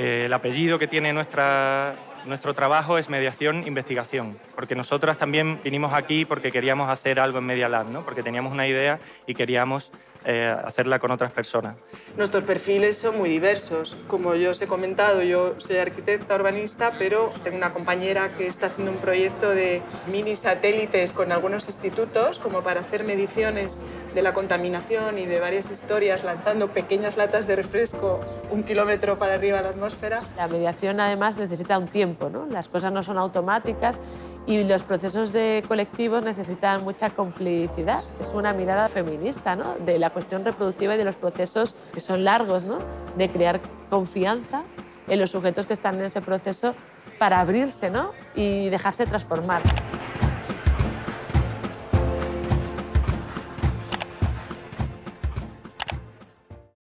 Eh, el apellido que tiene nuestra, nuestro trabajo es mediación-investigación, porque nosotras también vinimos aquí porque queríamos hacer algo en Media Lab, ¿no? porque teníamos una idea y queríamos eh, hacerla con otras personas. Nuestros perfiles son muy diversos. Como yo os he comentado, yo soy arquitecta urbanista, pero tengo una compañera que está haciendo un proyecto de mini satélites con algunos institutos como para hacer mediciones de la contaminación y de varias historias, lanzando pequeñas latas de refresco un kilómetro para arriba de la atmósfera. La mediación además necesita un tiempo, ¿no? las cosas no son automáticas y los procesos de colectivos necesitan mucha complicidad. Es una mirada feminista ¿no? de la cuestión reproductiva y de los procesos que son largos, ¿no? de crear confianza en los sujetos que están en ese proceso para abrirse ¿no? y dejarse transformar.